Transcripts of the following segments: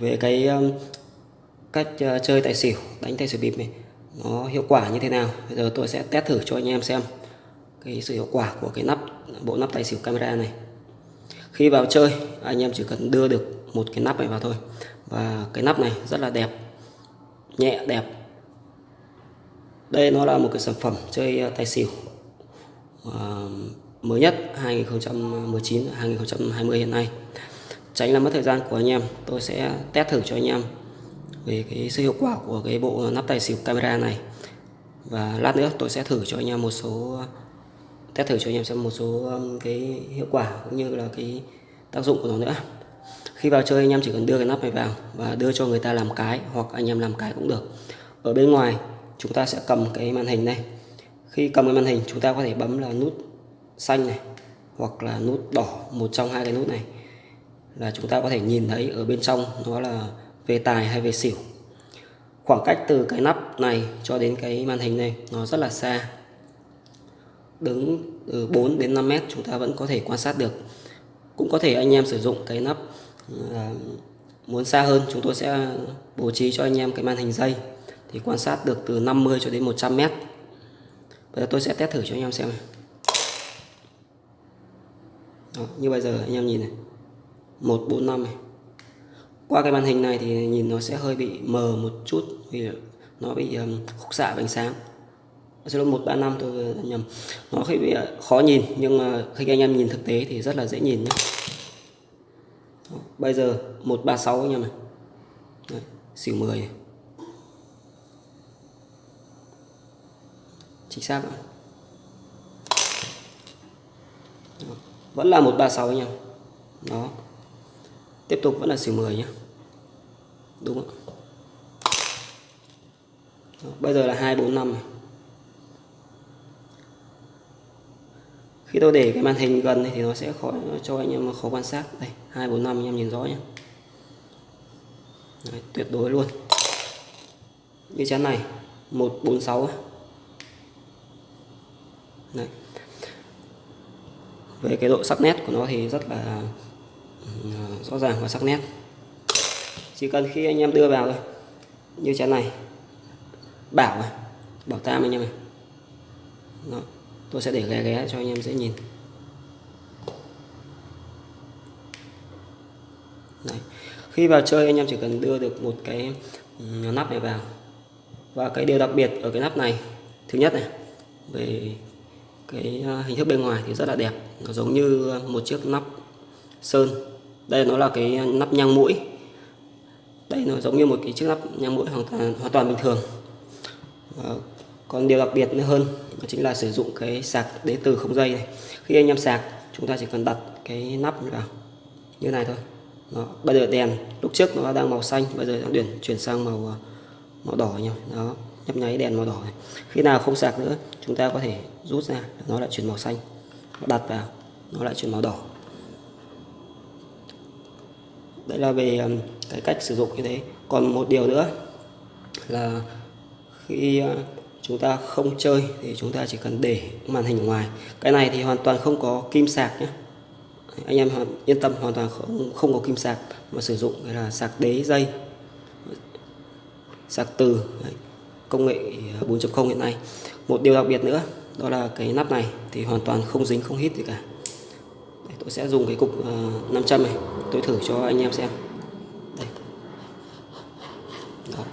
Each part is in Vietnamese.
về cái um, cách ờ, chơi tài xỉu, đánh tài xỉu bịp này, nó hiệu quả như thế nào? Bây giờ tôi sẽ test thử cho anh em xem cái sự hiệu quả của cái nắp, bộ nắp tài xỉu camera này. Khi vào chơi, anh em chỉ cần đưa được một cái nắp này vào thôi. Và cái nắp này rất là đẹp, nhẹ, đẹp. Đây nó là một cái sản phẩm chơi ờ, tài xỉu ờ, mới nhất 2019 2020 hiện nay tránh làm mất thời gian của anh em. Tôi sẽ test thử cho anh em về cái sự hiệu quả của cái bộ nắp tài xỉu camera này. Và lát nữa tôi sẽ thử cho anh em một số, test thử cho anh em xem một số um, cái hiệu quả cũng như là cái tác dụng của nó nữa. Khi vào chơi anh em chỉ cần đưa cái nắp này vào và đưa cho người ta làm cái hoặc anh em làm cái cũng được. Ở bên ngoài, chúng ta sẽ cầm cái màn hình này. Khi cầm cái màn hình, chúng ta có thể bấm là nút xanh này hoặc là nút đỏ, một trong hai cái nút này là chúng ta có thể nhìn thấy ở bên trong nó là về tài hay về xỉu. Khoảng cách từ cái nắp này cho đến cái màn hình này nó rất là xa. Đứng từ 4 đến 5 mét chúng ta vẫn có thể quan sát được. Cũng có thể anh em sử dụng cái nắp à, muốn xa hơn chúng tôi sẽ bố trí cho anh em cái màn hình dây thì quan sát được từ 50 cho đến 100 mét. Bây giờ tôi sẽ test thử cho anh em xem này. Đó, như bây giờ anh em nhìn này. 145 này. Qua cái màn hình này thì nhìn nó sẽ hơi bị mờ một chút vì nó bị um, khúc xạ ánh sáng. Xin lỗi 135 tôi nhầm. Nó hơi bị ờ, khó nhìn nhưng mà khi anh em nhìn thực tế thì rất là dễ nhìn nhé bây giờ 136 anh em này. Đấy, xỉu 10 này. chính xác ạ. Vẫn là 136 anh em. Đó tiếp tục vẫn là xỉu 10 nhé đúng không bây giờ là 245 này. Khi tôi để cái màn hình gần thì nó sẽ khó cho anh em khó quan sát. Đây 245 anh em nhìn rõ nhé Đấy, tuyệt đối luôn. Như chén này 146 Đấy. về cái độ sắc nét của nó thì rất là rõ ràng và sắc nét. Chỉ cần khi anh em đưa vào thôi. Như chén này. Bảo này bảo tam anh em này Đó. tôi sẽ để ghé ghé cho anh em dễ nhìn. Đấy. khi vào chơi anh em chỉ cần đưa được một cái nắp này vào. Và cái điều đặc biệt ở cái nắp này, thứ nhất này, về cái à, hình thức bên ngoài thì rất là đẹp. Nó giống như một chiếc nắp sơn. Đây nó là cái nắp nhang mũi. Đây nó giống như một cái chiếc nắp nhang mũi hoàn toàn hoàn toàn bình thường. À, còn điều đặc biệt nữa hơn đó chính là sử dụng cái sạc đế từ không dây này. Khi anh em sạc chúng ta chỉ cần đặt cái nắp vào như này thôi. Đó. bây giờ đèn lúc trước nó đang màu xanh bây giờ đang chuyển chuyển sang màu ờ, màu đỏ nhỉ? Đó nhấp nháy đèn màu đỏ này. Khi nào không sạc nữa chúng ta có thể rút ra nó lại chuyển màu xanh. Đặt vào nó lại chuyển màu đỏ đây là về cái cách sử dụng như thế. Còn một điều nữa là khi à, chúng ta không chơi thì chúng ta chỉ cần để màn hình ở ngoài. Cái này thì hoàn toàn không có kim sạc nhé anh em yên tâm hoàn toàn không, không có kim sạc mà sử dụng là sạc đế dây. Sạc từ Đấy công nghệ à, 4.0 hiện nay. Một điều đặc biệt nữa đó là cái nắp này thì hoàn toàn không dính không hít gì cả tôi sẽ dùng cái cục ờ, 500 này. Tôi thử cho anh em xem. Đây. Đó.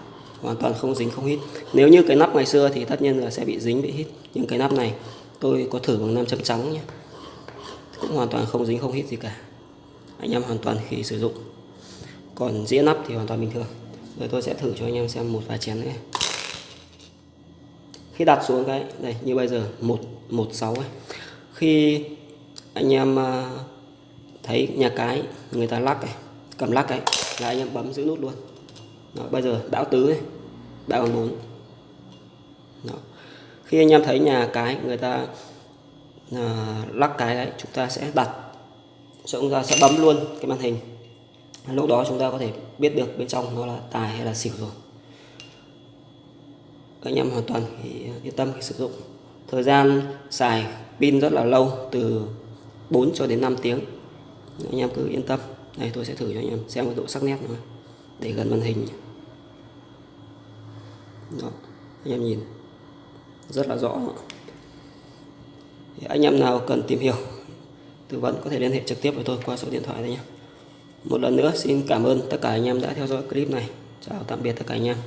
hoàn toàn không dính, không hít. Nếu như cái nắp ngày xưa thì tất nhiên là sẽ bị dính, bị hít. Nhưng cái nắp này, tôi có thử bằng 500 trắng nhé. Cũng hoàn toàn không dính, không hít gì cả. Anh em hoàn toàn khi sử dụng. Còn dĩa nắp thì hoàn toàn bình thường. Rồi tôi sẽ thử cho anh em xem một vài chén nữa khi đặt xuống cái, đây, như bây giờ, một một sáu khi anh em ờ, thấy nhà cái người ta lắc này cầm lắc ấy là anh em bấm giữ nút luôn. Đó, bây giờ bão tứ này bão bốn Đó. khi anh em thấy nhà cái người ta à, lắc cái đấy chúng ta sẽ đặt chúng ta sẽ bấm luôn cái màn hình. Lúc đó chúng ta có thể biết được bên trong nó là tài hay là xỉu rồi. Anh em hoàn toàn ờ, yên tâm khi sử dụng. Thời gian xài pin rất là lâu từ 4 cho đến 5 tiếng. Anh em cứ yên tâm. Đây tôi sẽ thử cho anh em xem cái độ sắc nét nữa để gần màn hình. Đó, anh em nhìn. Rất là rõ. Thì anh em nào cần tìm hiểu tư vấn có thể liên hệ trực tiếp với tôi qua số điện thoại đây nhé. Một lần nữa xin cảm ơn tất cả anh em đã theo dõi clip này. Chào tạm biệt tất cả anh em.